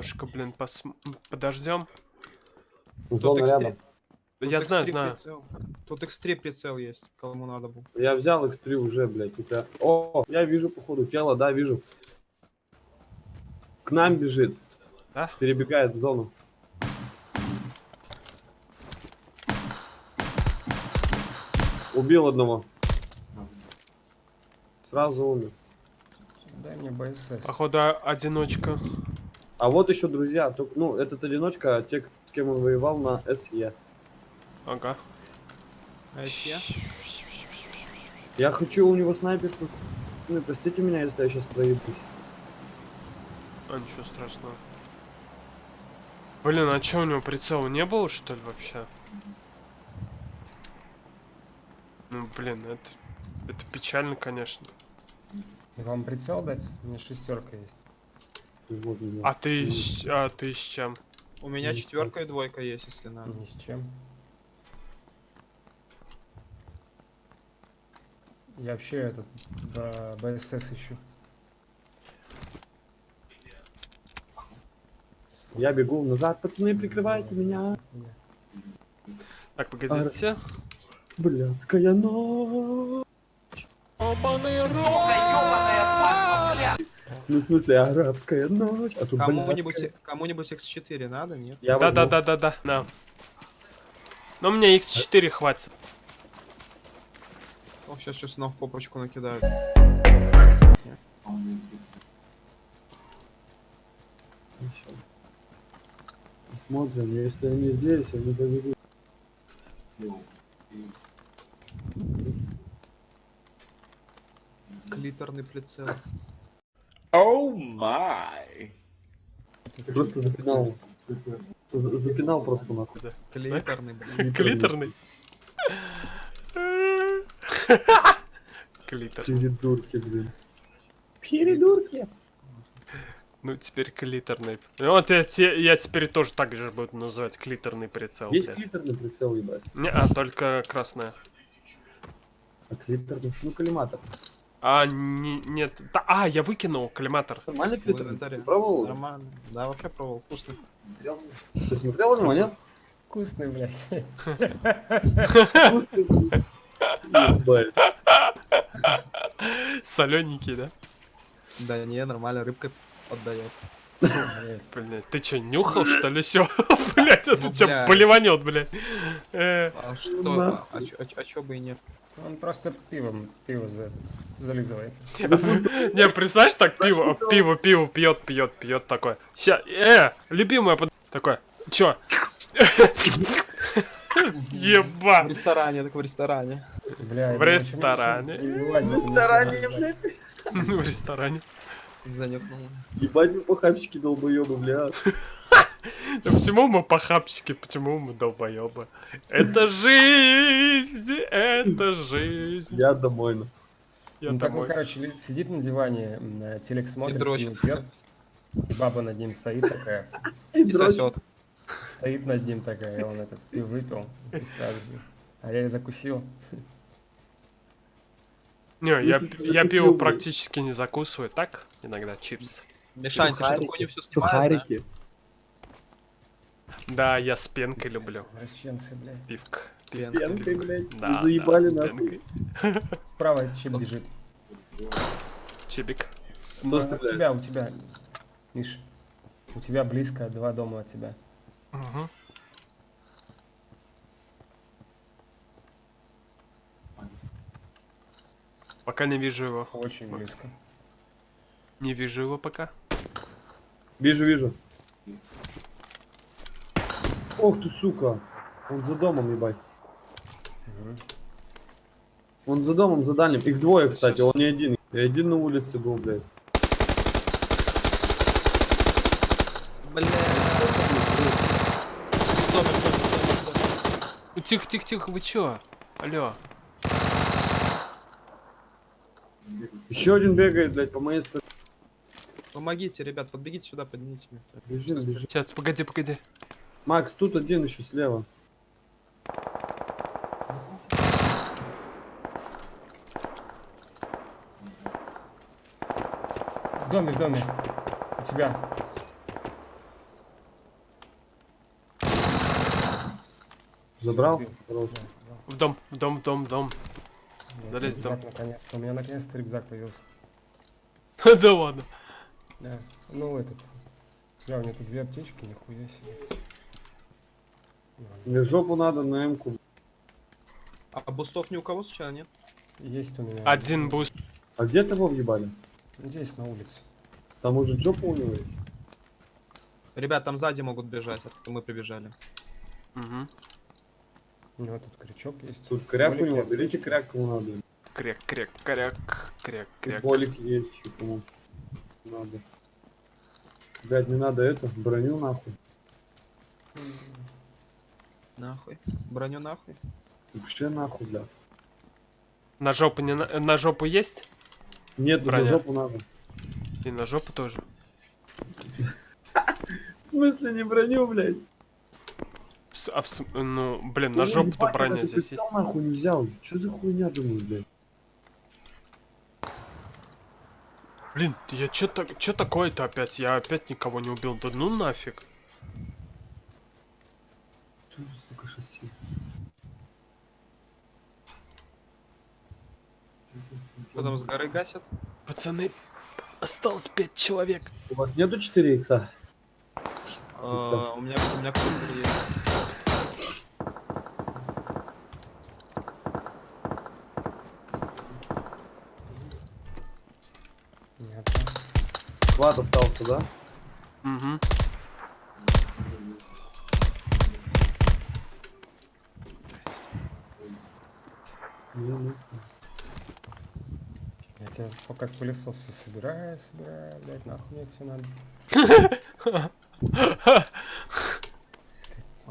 немножко, блин, пос... подождем. Зона X3. рядом. Я Тут знаю, X3 знаю. прицел. Тут X3 прицел есть, кому надо было. Я взял X3 уже, блядь. у тебя- О, я вижу, походу, тело, да, вижу. К нам бежит. Да? Перебегает в зону. Убил одного. Сразу умер. Дай мне БСС. Походу, а- одиночка. А вот еще друзья. Только, ну, этот одиночка, а те, с кем он воевал на СЕ. Ага. Если я? Хочу у него снайперку. Ну, простите меня, если я сейчас проебусь. А, ничего страшного. Блин, а чё у него прицела не было, что ли, вообще? Ну, блин, это... Это печально, конечно. Вам прицел дать? У меня шестерка есть. Меня. А ты, с- а ты с чем? У меня Ну, четверка и двойка есть, если надо. Ни с чем. Я вообще этот Б- БСС ищу. Я бегу назад, пацаны, прикрывайте меня. Так, погодите. Блядская ночь. Ну, в смысле, арабская ночь. А тут Кому-нибудь кому-нибудь X4 надо, нет? Я Да, да, возьму. да, да, да, да. Но мне X4 хватит. О, сейчас сейчас снова в попочку накидают. Смотрим, если они здесь, они побегут. Клиторный прицел. Oh my. Просто запинал. За- Запинал просто нахуй. Клиторный, блин. Клиторный. Клитор. Передурки, блин. Передурки. Ну, теперь клиторный. Ну, Вот я, те- я теперь тоже так же буду называть клиторный прицел. Есть блядь. клиторный прицел, ебать. Не, а, только красная. А клиторный, ну коллиматор. А, не, нет. Да, а, я выкинул коллиматор. Инвентаре. Ты пробовал? Нормально. Да, вообще пробовал. Вкусно. Ты смотрел на него, нет? Вкусный, блядь. Ебать. Солененький, да? Да не, нормально, рыбка отдает. Блять, ты чё, нюхал, что ли, все? Блять, это Ну, чё, бля. поливанет, блядь. Э, А что? А, чё, а а чё бы и нет? Он просто пивом, пиво за... зализывает. Не, представляешь, так пиво, пиво, пиво пьет, пьет, пьет такой. Ща, э, любимая под... Такой, чё? В Еба. ресторане, так в ресторане. Бля, В ресторане. В ресторане, блядь. В ресторане. Занюхнул. Ебать вы похабчики долбоебы, блядь. Почему мы похабчики, почему мы долбоебы? Это жизнь, это жизнь. Я домой. ну. Я Ну, домой. короче, ли- сидит на диване, э, телек смотрит, дрочит. пиво пьет, и баба над ним стоит такая, И И сосет. стоит над ним такая, и он этот пиво выпил, и сразу а я и закусил. Не, я, я пиво практически не закусываю. Так, иногда чипс. Мишань, ты что Сухарики, хуйню все снимаешь, да? Да, я с пенкой люблю. Извращенцы, блядь. Пивка. Пенка. Пенкой, блядь. Да, заебали да, с нахуй. пенкой. Справа чем бежит? Чипик. А, у тебя, у тебя, Миш, у тебя близко, два дома от тебя. Мгм. Пока не вижу его. Очень близко. Не вижу его пока. Вижу, вижу. Ох ты, сука. Он за домом, ебать. Мгм. Он за домом, за дальним. Их двое, кстати, Сейчас. он не один. И один на улице был, блядь. Бля. Тихо, тихо, тихо, вы чё? Алло. Еще один бегает, блядь, по моей стороне. Помогите, ребят, подбегите сюда, поднимите меня. Бежим, бежим. Сейчас, погоди, погоди. Макс, тут один еще слева. В доме, в доме. У тебя. Забрал? В дом, в дом, в дом, в дом. Нет, Залезь рюкзак наконец-то. У меня наконец-то рюкзак появился. Да ладно. Да. Ну этот. Да, у меня тут две аптечки, нихуя себе. Мне жопу надо на М-ку. А бустов ни у кого сейчас нет? Есть у меня. Один буст. А где того въебали? Здесь, на улице. Там уже жопа у него есть. Ребят, там сзади могут бежать, откуда мы прибежали. Угу. У него тут крючок есть. Тут кряк у него, берите кряк кому надо. Кряк, кряк, кряк, кряк, кряк. Болик есть кому надо. Блять, не надо это, броню нахуй. Нахуй. Броню нахуй. Вообще нахуй, блядь. На жопу не на, на жопу есть? Нет, на Броня. жопу надо. И на жопу тоже. В смысле не броню, блядь? А в ну, блин, на жопу-то броня здесь есть. нахуй не взял. Что за хуйня думаешь, блядь? Блин, я чё, так, чё такое-то опять? Я опять никого не убил. Да ну нафиг. Там с горы гасят? Пацаны, осталось пять человек. У вас нету 4 икса? А, у меня у меня есть. Нет. Склад остался, да? Угу. Я тебя пока к пылесосу собираю, собираю, блядь, нахуй мне все надо.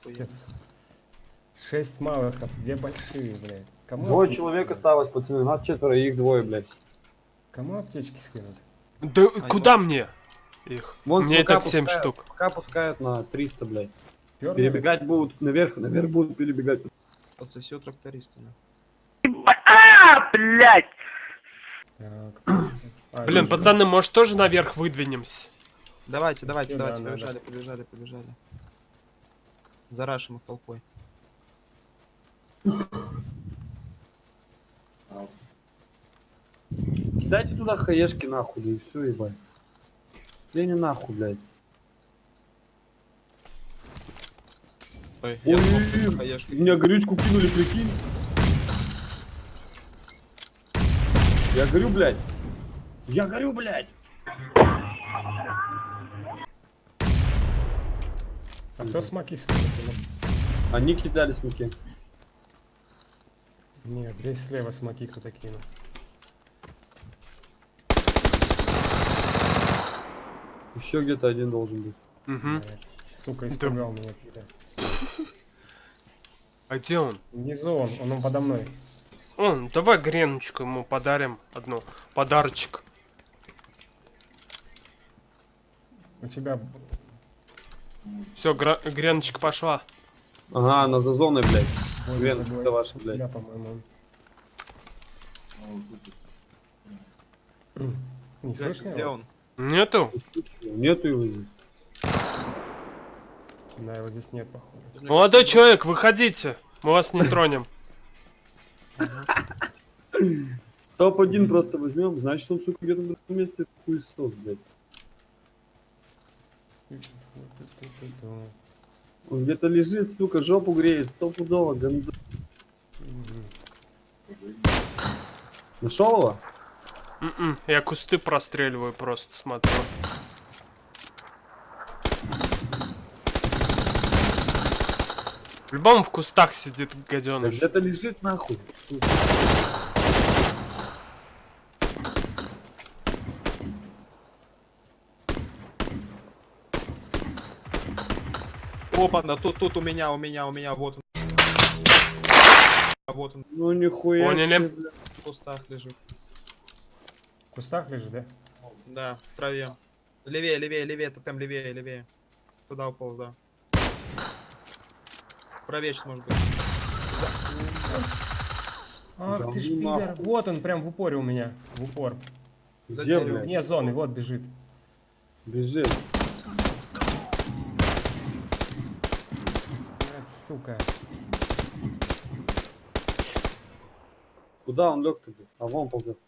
Шесть малых, а две большие, блядь. Кому, Двое человек осталось, пацаны. Нас четверо, их двое, блядь. Кому аптечки скинуть? Да куда мне их? Вон мне и так 7 пускают- штук. Пока пускают на 300, блядь. Пёрнули? Перебегать будут наверх, наверх будут перебегать. Отсоси у тракториста. да. Так. А, Блин, вижу. пацаны, может тоже наверх выдвинемся? Давайте, давайте, Ну давайте, да, да, побежали, побежали, побежали. Зарашим их толпой. Дайте туда хаешки нахуй, да и все, ебать. Я не нахуй, блядь. Ой, Ой, я ой, хаешкой. Меня горючку кинули, прикинь. Я горю, блядь. Я горю, блядь. А кто смоки ставит? Они кидали смоки. Нет, здесь слева смоки кто-то кинул. Еще где-то один должен быть. Угу. Сука, испугал меня. А где он? Внизу он, он, он подо мной. Он, давай греночку ему подарим одну. Подарочек. У тебя Все, греночка пошла. Ага, она за зоной, блядь. забой. ваша, блядь. тебя, по-моему. Не слышно где он? Нету? Нету его здесь. Да, его здесь нет, походу. Молодой человек, выходите. Мы вас не тронем. Топ-1 просто возьмем, значит он, сука, где-то в этом месте хуесос, блядь. Он где-то лежит, сука, жопу греет, стопудово, гандон. Нашел его? М-м, Я кусты простреливаю просто, смотрю. В любом в кустах сидит Да гаденыш. где-то лежит нахуй. Опа, да, тут, тут у меня, у меня, у меня, вот он. А вот он Ну нихуя. Поняли. в кустах лежит. Кустах лежит, да? Да, в траве. Левее, левее, левее, тотем левее, левее. Туда уполз, да. Правее сейчас может быть. Ах да ты ж пидор. Вот он прям в упоре у меня. В упор. За Не, зоны, вот бежит. Бежит. Сука. Куда он лег-то? А вон ползет.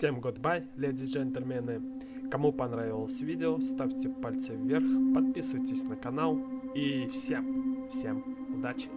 Всем goodbye, леди джентльмены. Кому понравилось видео, ставьте пальцы вверх, подписывайтесь на канал и всем, всем удачи.